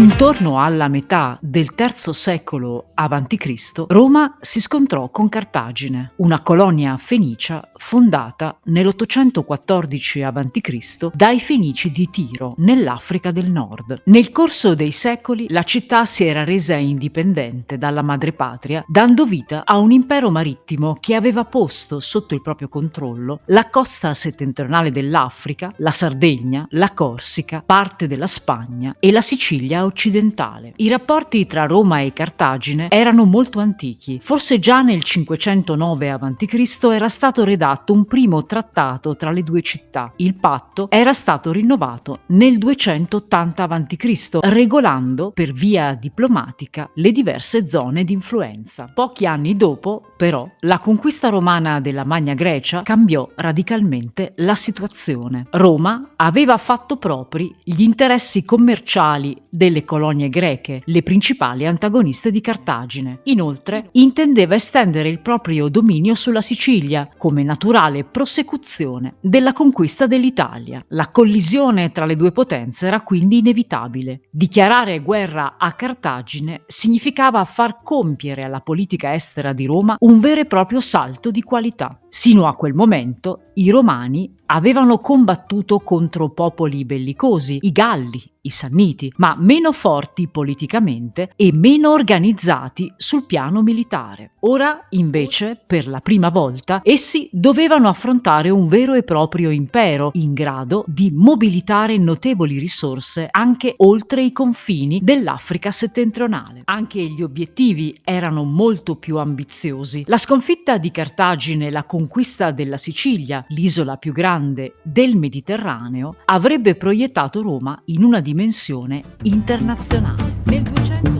mm-hmm. Intorno alla metà del III secolo a.C., Roma si scontrò con Cartagine, una colonia fenicia fondata nell'814 a.C. dai fenici di Tiro, nell'Africa del Nord. Nel corso dei secoli la città si era resa indipendente dalla madrepatria, dando vita a un impero marittimo che aveva posto sotto il proprio controllo la costa settentrionale dell'Africa, la Sardegna, la Corsica, parte della Spagna e la Sicilia occidentale. I rapporti tra Roma e Cartagine erano molto antichi. Forse già nel 509 a.C. era stato redatto un primo trattato tra le due città. Il patto era stato rinnovato nel 280 a.C., regolando per via diplomatica le diverse zone di influenza. Pochi anni dopo, però, la conquista romana della Magna Grecia cambiò radicalmente la situazione. Roma aveva fatto propri gli interessi commerciali delle colonie greche, le principali antagoniste di Cartagine. Inoltre, intendeva estendere il proprio dominio sulla Sicilia, come naturale prosecuzione della conquista dell'Italia. La collisione tra le due potenze era quindi inevitabile. Dichiarare guerra a Cartagine significava far compiere alla politica estera di Roma un vero e proprio salto di qualità. Sino a quel momento i Romani avevano combattuto contro popoli bellicosi, i Galli, i Sanniti, ma meno forti politicamente e meno organizzati sul piano militare. Ora, invece, per la prima volta, essi dovevano affrontare un vero e proprio impero in grado di mobilitare notevoli risorse anche oltre i confini dell'Africa settentrionale. Anche gli obiettivi erano molto più ambiziosi. La sconfitta di Cartagine e la conquista della Sicilia, l'isola più grande del Mediterraneo, avrebbe proiettato Roma in una dimensione internazionale. Nel 200